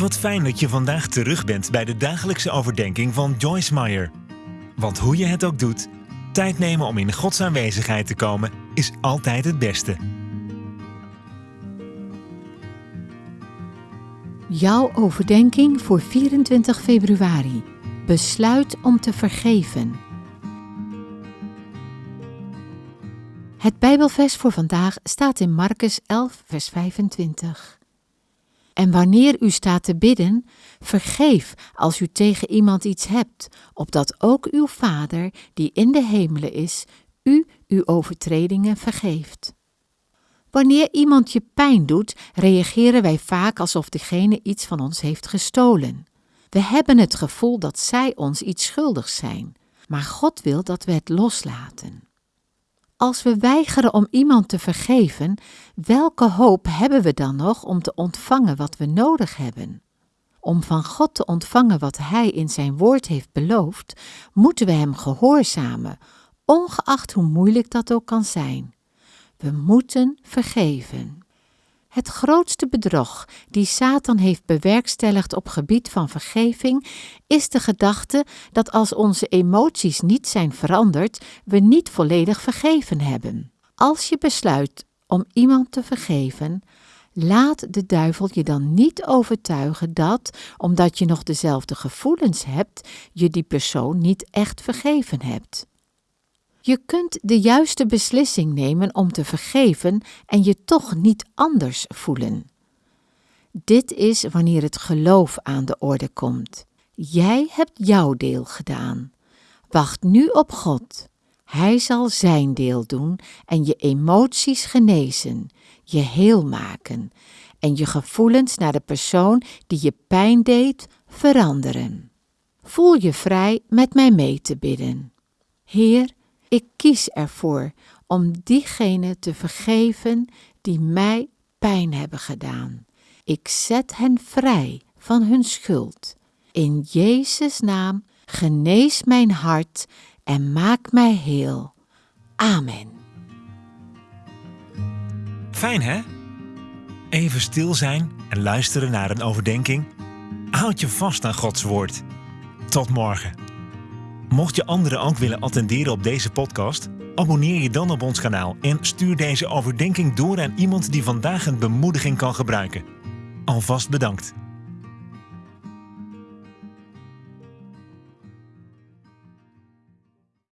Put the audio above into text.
Wat fijn dat je vandaag terug bent bij de dagelijkse overdenking van Joyce Meyer. Want hoe je het ook doet, tijd nemen om in Gods aanwezigheid te komen is altijd het beste. Jouw overdenking voor 24 februari. Besluit om te vergeven. Het Bijbelvers voor vandaag staat in Marcus 11, vers 25. En wanneer u staat te bidden, vergeef als u tegen iemand iets hebt, opdat ook uw Vader, die in de hemelen is, u uw overtredingen vergeeft. Wanneer iemand je pijn doet, reageren wij vaak alsof degene iets van ons heeft gestolen. We hebben het gevoel dat zij ons iets schuldig zijn, maar God wil dat we het loslaten. Als we weigeren om iemand te vergeven, welke hoop hebben we dan nog om te ontvangen wat we nodig hebben? Om van God te ontvangen wat Hij in Zijn woord heeft beloofd, moeten we Hem gehoorzamen, ongeacht hoe moeilijk dat ook kan zijn. We moeten vergeven. Het grootste bedrog die Satan heeft bewerkstelligd op gebied van vergeving is de gedachte dat als onze emoties niet zijn veranderd, we niet volledig vergeven hebben. Als je besluit om iemand te vergeven, laat de duivel je dan niet overtuigen dat, omdat je nog dezelfde gevoelens hebt, je die persoon niet echt vergeven hebt. Je kunt de juiste beslissing nemen om te vergeven en je toch niet anders voelen. Dit is wanneer het geloof aan de orde komt. Jij hebt jouw deel gedaan. Wacht nu op God. Hij zal zijn deel doen en je emoties genezen, je heel maken en je gevoelens naar de persoon die je pijn deed veranderen. Voel je vrij met mij mee te bidden. Heer, ik kies ervoor om diegenen te vergeven die mij pijn hebben gedaan. Ik zet hen vrij van hun schuld. In Jezus' naam genees mijn hart en maak mij heel. Amen. Fijn hè? Even stil zijn en luisteren naar een overdenking. Houd je vast aan Gods woord. Tot morgen. Mocht je anderen ook willen attenderen op deze podcast, abonneer je dan op ons kanaal en stuur deze overdenking door aan iemand die vandaag een bemoediging kan gebruiken. Alvast bedankt.